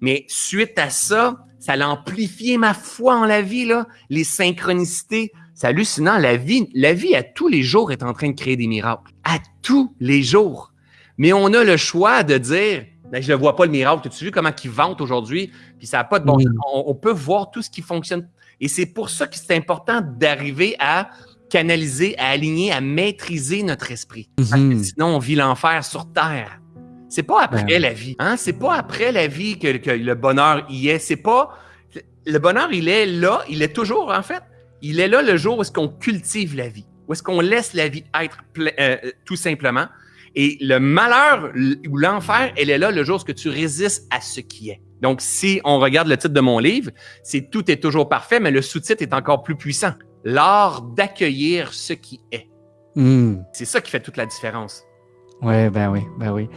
Mais suite à ça, ça a amplifié ma foi en la vie, là, les synchronicités. C'est hallucinant. La vie, la vie à tous les jours est en train de créer des miracles. À tous les jours. Mais on a le choix de dire, ben, je ne vois pas le miracle. Tu as vu comment ils vante aujourd'hui? Puis ça n'a pas de bon Mm. on, on peut voir tout ce qui fonctionne. Et c'est pour ça que c'est important d'arriver à canaliser, à aligner, à maîtriser notre esprit. Parce que Mhm. sinon, on vit l'enfer sur Terre. C'est pas après Ben. la vie. Hein? C'est pas après la vie que, que le bonheur y est. C'est pas. Le bonheur, il est là, il est toujours, en fait. Il est là le jour où est-ce qu'on cultive la vie, où est-ce qu'on laisse la vie être euh, tout simplement. Et le malheur ou l'enfer, elle est là le jour où est-ce que tu résistes à ce qui est. Donc, si on regarde le titre de mon livre, c'est Tout est toujours parfait, mais le sous-titre est encore plus puissant. L'art d'accueillir ce qui est. Hmm. C'est ça qui fait toute la différence. Ouais, ben oui, ben oui.